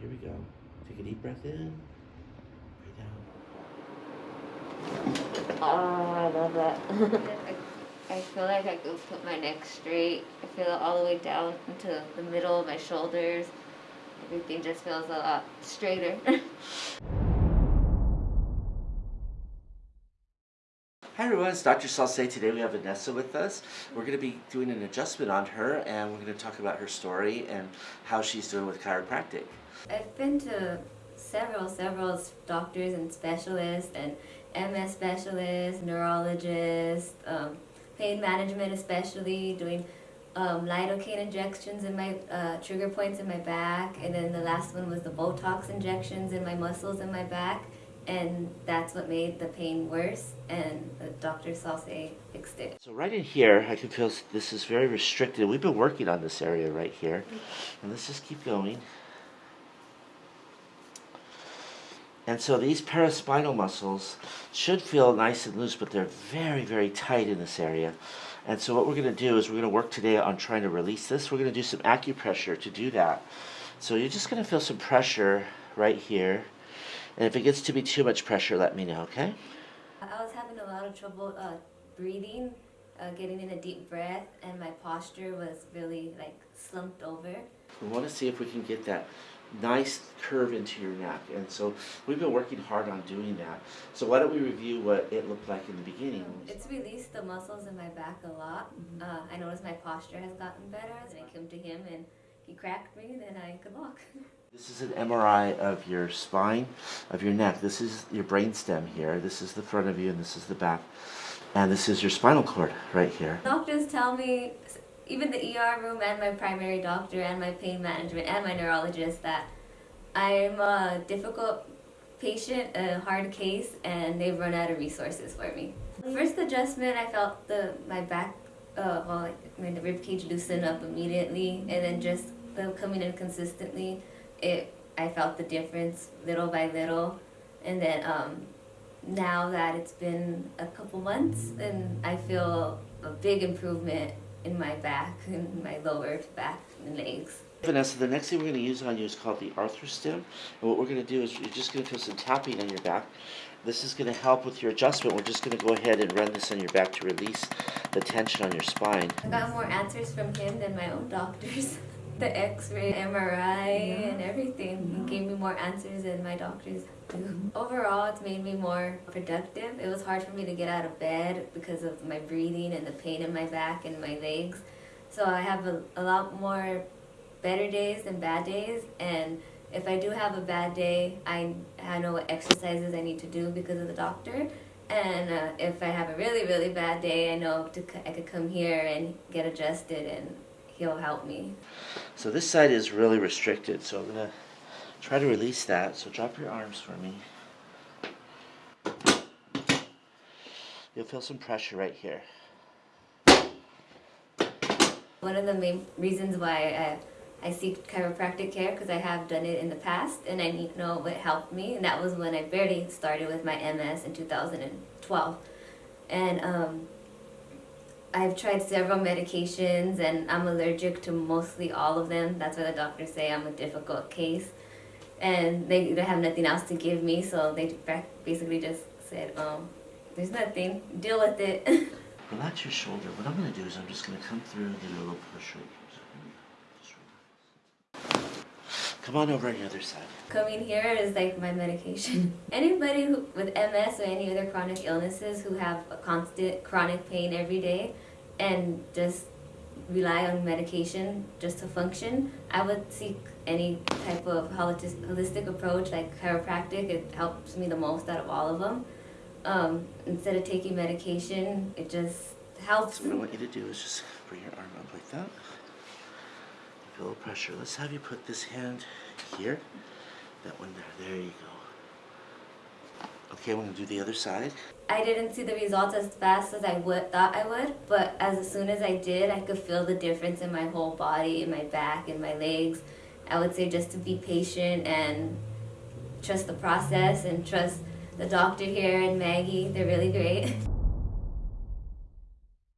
here we go. Take a deep breath in. Breathe out. Oh, I love that. I, feel like I could put my neck straight. I feel it all the way down into the middle of my shoulders. Everything just feels a lot straighter. Hi everyone, it's Dr. Salce. Today we have Vanessa with us. We're going to be doing an adjustment on her and we're going to talk about her story and how she's doing with chiropractic. I've been to several, several doctors and specialists and MS specialists, neurologists, um, pain management especially, doing um, lidocaine injections in my uh, trigger points in my back, and then the last one was the Botox injections in my muscles in my back, and that's what made the pain worse, and the Dr. Salce fixed it. So right in here, I can feel this is very restricted. We've been working on this area right here, and let's just keep going. And so these paraspinal muscles should feel nice and loose, but they're very, very tight in this area. And so what we're going to do is we're going to work today on trying to release this. We're going to do some acupressure to do that. So you're just going to feel some pressure right here. And if it gets to be too much pressure, let me know, okay? I was having a lot of trouble uh, breathing, uh, getting in a deep breath, and my posture was really like slumped over. We want to see if we can get that nice curve into your neck. And so we've been working hard on doing that. So why don't we review what it looked like in the beginning? It's released the muscles in my back a lot. Mm-hmm. Uh, I noticed my posture has gotten better. As I came to him and he cracked me, then I could walk. This is an MRI of your spine, of your neck. This is your brain stem here. This is the front of you and this is the back. And this is your spinal cord right here. Doctors tell me even the ER room and my primary doctor and my pain management and my neurologist that I'm a difficult patient, a hard case, and they've run out of resources for me. First adjustment, I felt the my back, uh, well, I mean, the rib cage loosen up immediately, and then just the coming in consistently, it I felt the difference little by little, and then um, now that it's been a couple months, and I feel a big improvement in my back, in my lower back and legs. Vanessa, the next thing we're going to use on you is called the arthrostim. And what we're going to do is you're just going to feel some tapping on your back. This is going to help with your adjustment. We're just going to go ahead and run this on your back to release the tension on your spine. I got more answers from him than my own doctors. the x-ray, MRI, and everything. He gave me more answers than my doctors do. Overall, it's made me more productive. It was hard for me to get out of bed because of my breathing and the pain in my back and my legs. So I have a, a lot more better days than bad days, and if I do have a bad day, I, I know what exercises I need to do because of the doctor. And uh, if I have a really, really bad day, I know to, I could come here and get adjusted and he'll help me. So this side is really restricted, so I'm going to try to release that. So drop your arms for me. You'll feel some pressure right here. One of the main reasons why I, I seek chiropractic care because I have done it in the past and I need to know what helped me and that was when I barely started with my MS in 2012. And um, I've tried several medications and I'm allergic to mostly all of them. That's why the doctors say I'm a difficult case. And they, they have nothing else to give me, so they basically just said, oh, there's nothing, deal with it. Relax your shoulder. What I'm going to do is I'm just going to come through and do a little push right Come on over on the other side. Coming here is like my medication. Anybody who, with MS or any other chronic illnesses who have a constant chronic pain every day and just rely on medication just to function, I would seek any type of holistic approach like chiropractic. It helps me the most out of all of them. Um, instead of taking medication, it just helps. What I want you to do is just bring your arm up like that. A little pressure. Let's have you put this hand here. That one there. There you go. Okay, going to do the other side. I didn't see the results as fast as I would thought I would, but as soon as I did, I could feel the difference in my whole body, in my back, in my legs. I would say just to be patient and trust the process and trust the doctor here and Maggie. They're really great.